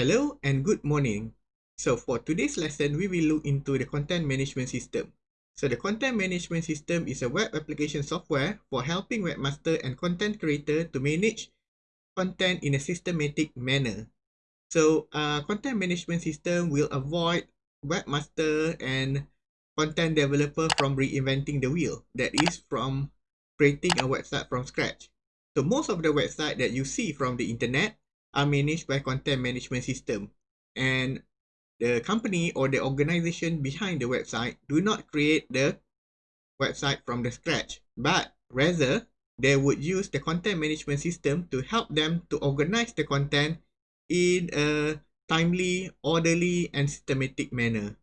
Hello and good morning. So for today's lesson, we will look into the content management system. So the content management system is a web application software for helping webmaster and content creator to manage content in a systematic manner. So uh, content management system will avoid webmaster and content developer from reinventing the wheel. That is from creating a website from scratch. So most of the website that you see from the internet are managed by content management system. And the company or the organization behind the website do not create the website from the scratch but rather they would use the content management system to help them to organize the content in a timely orderly and systematic manner.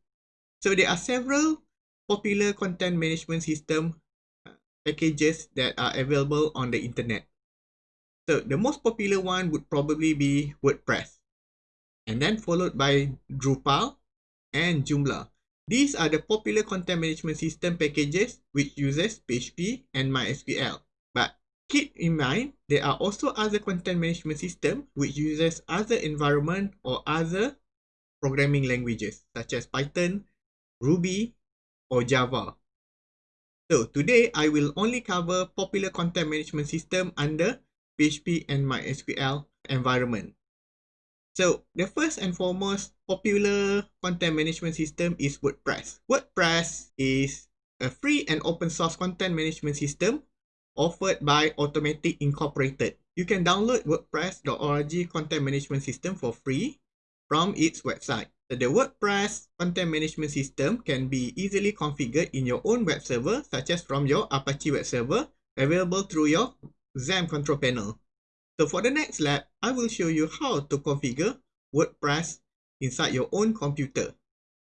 So there are several popular content management system uh, packages that are available on the internet so the most popular one would probably be WordPress. And then followed by Drupal and Joomla. These are the popular content management system packages which uses PHP and MySQL. But keep in mind, there are also other content management system which uses other environment or other programming languages such as Python, Ruby or Java. So today I will only cover popular content management system under PHP and MySQL environment. So the first and foremost popular content management system is WordPress. WordPress is a free and open source content management system offered by Automattic Incorporated. You can download WordPress.org content management system for free from its website. The WordPress content management system can be easily configured in your own web server such as from your Apache web server available through your XAMPP control panel. So for the next lab, I will show you how to configure WordPress inside your own computer.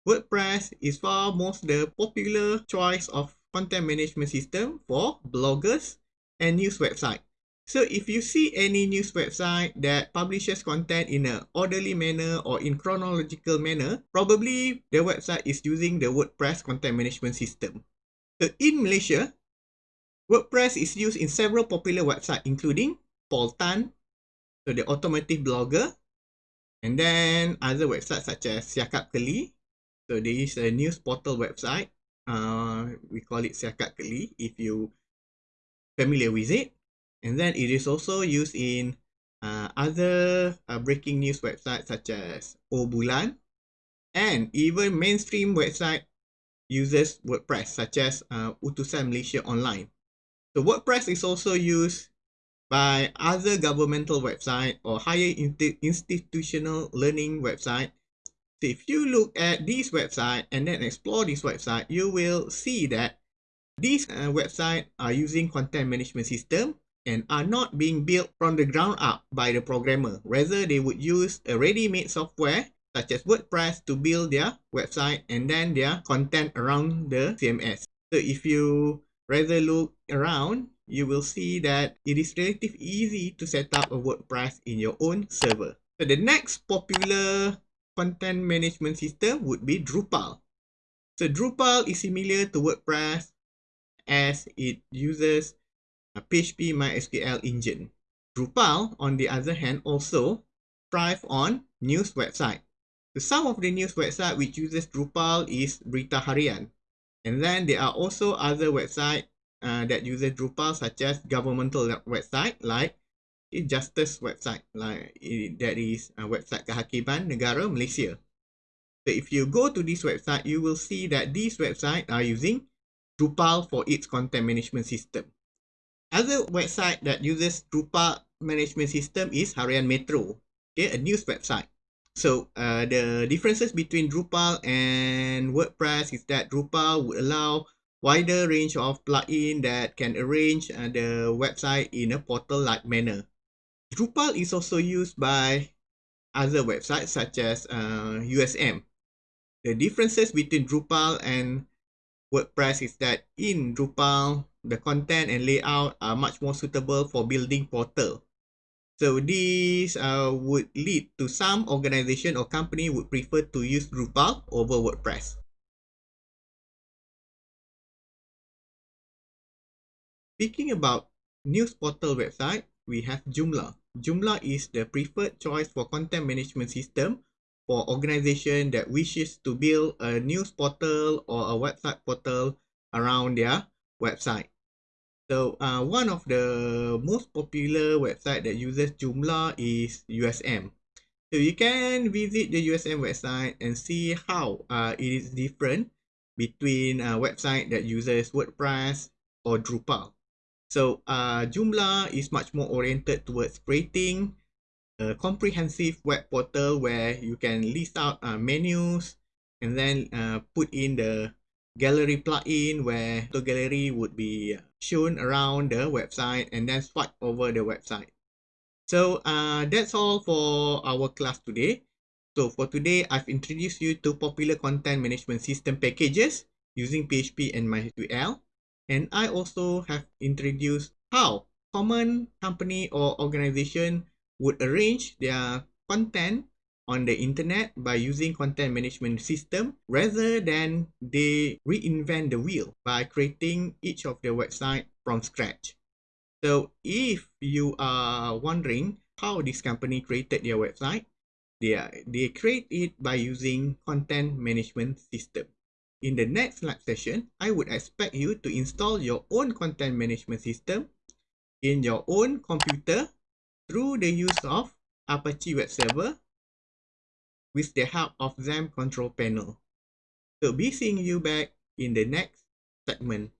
WordPress is far most the popular choice of content management system for bloggers and news website. So if you see any news website that publishes content in an orderly manner or in chronological manner, probably the website is using the WordPress content management system. So in Malaysia, WordPress is used in several popular websites including Paul Tan, so the automotive blogger, and then other websites such as Siakap Keli. So there is a news portal website. Uh, we call it Siakap Keli if you familiar with it. And then it is also used in uh, other uh, breaking news websites such as O Bulan and even mainstream website uses WordPress such as uh, Utusan Malaysia Online. So WordPress is also used by other governmental website or higher institutional learning website. So if you look at this website and then explore this website, you will see that these uh, websites are using content management system and are not being built from the ground up by the programmer. Rather, they would use a ready-made software such as WordPress to build their website and then their content around the CMS. So if you rather look around, you will see that it is relatively easy to set up a WordPress in your own server. So the next popular content management system would be Drupal. So Drupal is similar to WordPress as it uses a PHP MySQL engine. Drupal, on the other hand, also thrive on news website. So some of the news website which uses Drupal is Berita Harian. And then there are also other websites uh, that uses Drupal such as governmental website like Justice website like that is a website Kehakiman Negara Malaysia. So if you go to this website, you will see that these websites are using Drupal for its content management system. Other website that uses Drupal management system is Harian Metro, okay, a news website. So uh, the differences between Drupal and WordPress is that Drupal would allow wider range of plugin that can arrange uh, the website in a portal-like manner. Drupal is also used by other websites such as uh, USM. The differences between Drupal and WordPress is that in Drupal, the content and layout are much more suitable for building portal So this uh, would lead to some organization or company would prefer to use Drupal over WordPress. Speaking about news portal website, we have Joomla. Joomla is the preferred choice for content management system for organization that wishes to build a news portal or a website portal around their website. So uh, one of the most popular website that uses Joomla is USM. So you can visit the USM website and see how uh, it is different between a website that uses WordPress or Drupal. So uh, Joomla is much more oriented towards creating a comprehensive web portal where you can list out uh, menus and then uh, put in the gallery plugin where the gallery would be shown around the website and then swipe over the website. So uh, that's all for our class today. So for today, I've introduced you to popular content management system packages using PHP and MySQL. And I also have introduced how common company or organization would arrange their content on the internet by using content management system rather than they reinvent the wheel by creating each of their website from scratch. So if you are wondering how this company created their website, they, are, they create it by using content management system. In the next lab session, I would expect you to install your own content management system in your own computer through the use of Apache Web Server with the help of XAMPP control panel. So be seeing you back in the next segment.